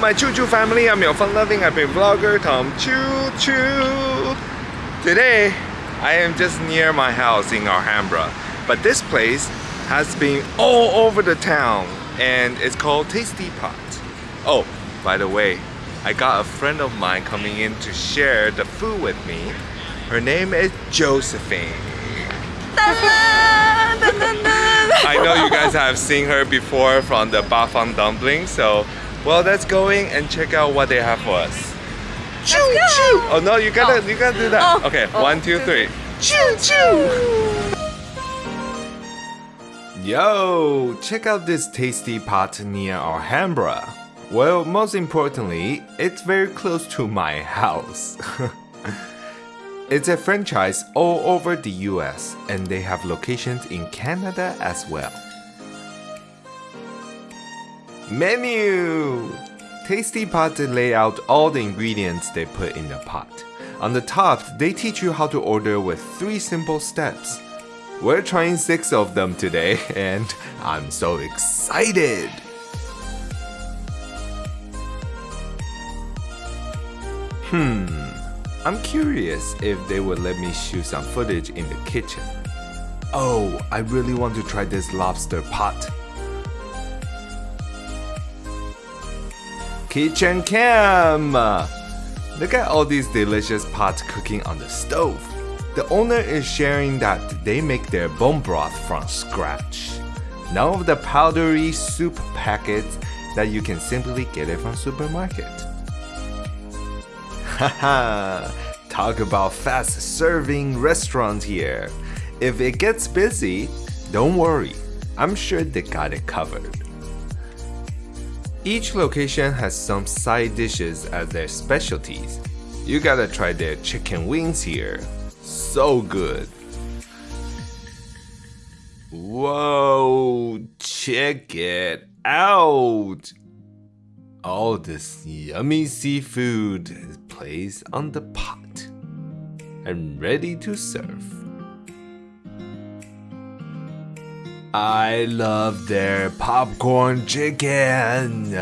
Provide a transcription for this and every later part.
my Choo Choo family. I'm your fun-loving happy vlogger, Tom Choo Choo. Today, I am just near my house in Alhambra. But this place has been all over the town and it's called Tasty Pot. Oh, by the way, I got a friend of mine coming in to share the food with me. Her name is Josephine. I know you guys have seen her before from the Bafang dumpling, so well let's go in and check out what they have for us. Choo choo! Oh no, you gotta oh. you gotta do that. Oh. Okay, Oh. one, two, three. Choo choo! Yo, check out this tasty pot near Alhambra. Well, most importantly, it's very close to my house. it's a franchise all over the US and they have locations in Canada as well. Menu! Tasty Pot lay out all the ingredients they put in the pot. On the top, they teach you how to order with three simple steps. We're trying six of them today, and I'm so excited! Hmm, I'm curious if they would let me shoot some footage in the kitchen. Oh, I really want to try this lobster pot. Kitchen cam! Look at all these delicious pots cooking on the stove. The owner is sharing that they make their bone broth from scratch. None of the powdery soup packets that you can simply get it from supermarket. Haha, talk about fast serving restaurant here. If it gets busy, don't worry. I'm sure they got it covered. Each location has some side dishes as their specialties. You gotta try their chicken wings here. So good. Whoa, check it out. All this yummy seafood is placed on the pot and ready to serve. I love their popcorn chicken.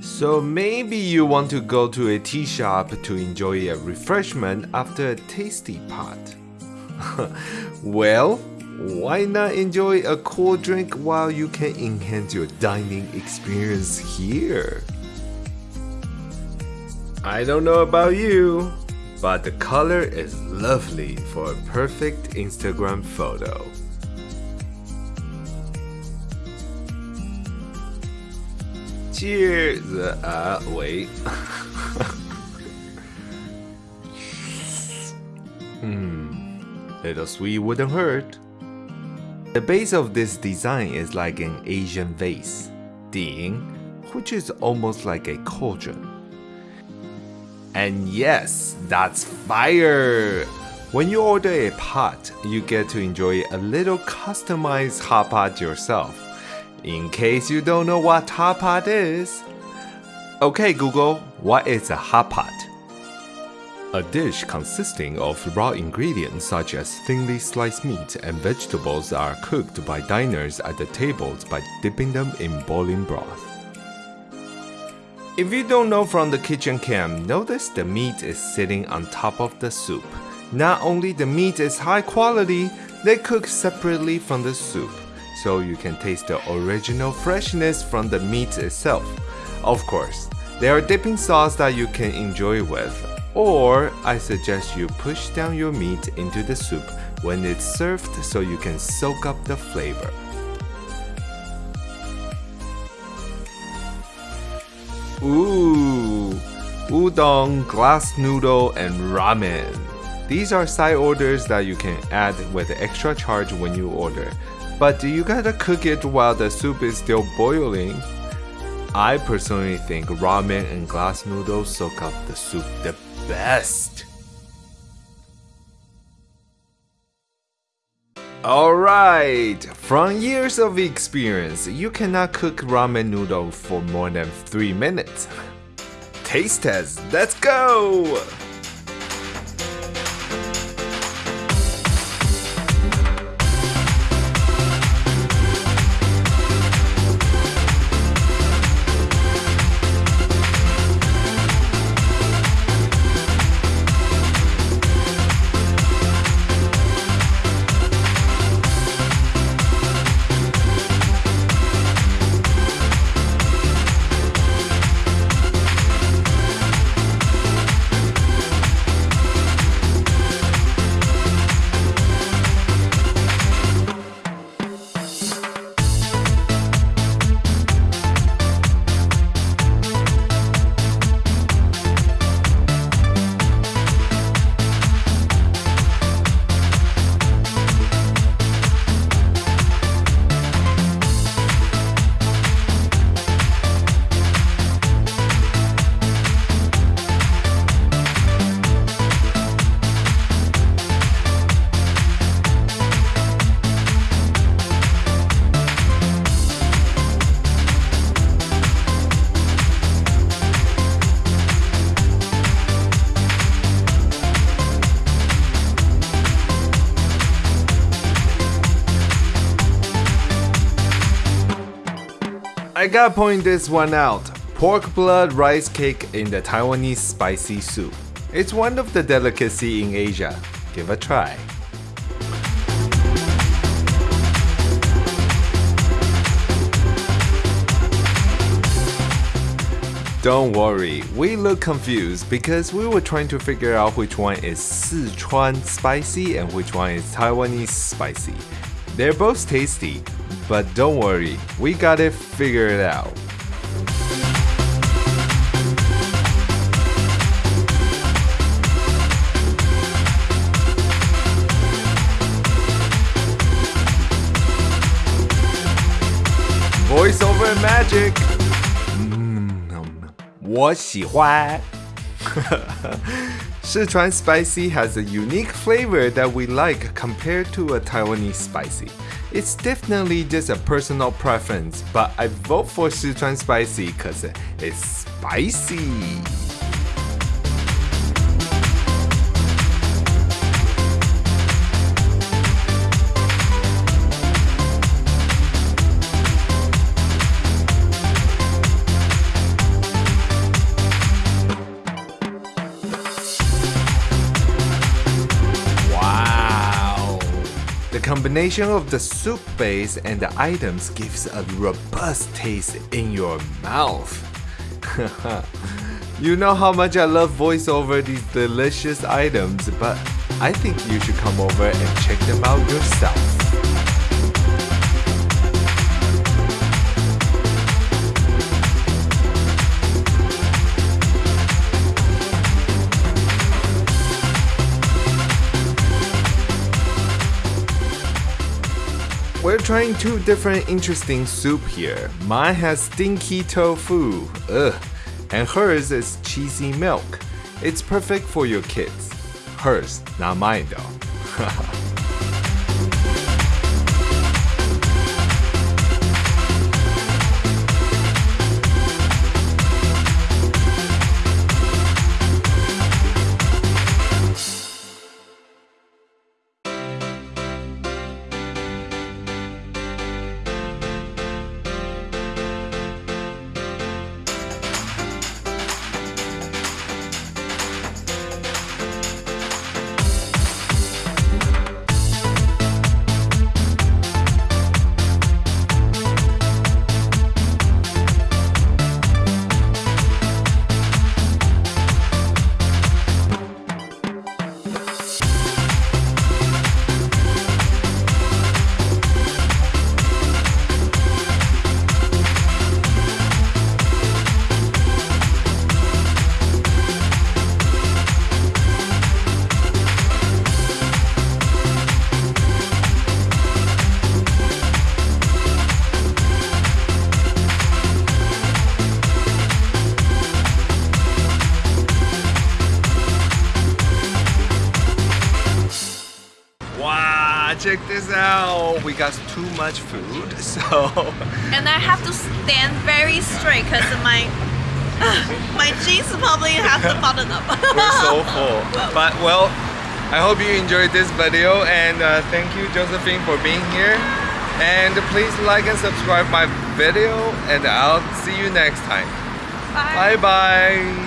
So maybe you want to go to a tea shop to enjoy a refreshment after a tasty pot. well, why not enjoy a cool drink while you can enhance your dining experience here? I don't know about you, but the color is lovely for a perfect Instagram photo. Cheers! Uh, wait. Hmm, little sweet wouldn't hurt. The base of this design is like an Asian vase, Ding, which is almost like a cauldron. And yes, that's fire! When you order a pot, you get to enjoy a little customized hot pot yourself. In case you don't know what hot pot is. Okay Google, what is a hot pot? A dish consisting of raw ingredients such as thinly sliced meat and vegetables are cooked by diners at the tables by dipping them in boiling broth. If you don't know from the kitchen cam, notice the meat is sitting on top of the soup. Not only the meat is high quality, they cook separately from the soup, so you can taste the original freshness from the meat itself. Of course, there are dipping sauce that you can enjoy with, or I suggest you push down your meat into the soup when it's served so you can soak up the flavor. Ooh, udon, glass noodle, and ramen. These are side orders that you can add with extra charge when you order. But you gotta cook it while the soup is still boiling. I personally think ramen and glass noodles soak up the soup the best. Alright, from years of experience, you cannot cook ramen noodle for more than 3 minutes. Taste test, let's go! I gotta point this one out. Pork blood rice cake in the Taiwanese spicy soup. It's one of the delicacy in Asia. Give a try. Don't worry, we look confused because we were trying to figure out which one is Sichuan spicy and which one is Taiwanese spicy. They're both tasty, but don't worry, we got it figured out. Voiceover magic! Mm, 我喜欢。 Sichuan spicy has a unique flavor that we like compared to a Taiwanese spicy. It's definitely just a personal preference, but I vote for Sichuan spicy because it's spicy. Combination of the soup base and the items gives a robust taste in your mouth. you know how much I love voiceover these delicious items, but I think you should come over and check them out yourself. We're trying two different interesting soup here. Mine has stinky tofu, ugh, and hers is cheesy milk. It's perfect for your kids. Hers, not mine though. out. We got too much food, so And I have to stand very straight because my my jeans probably have to button up. we're so full. But well, I hope you enjoyed this video and uh, thank you Josephine for being here. And please like and subscribe my video and I'll see you next time. Bye. Bye bye.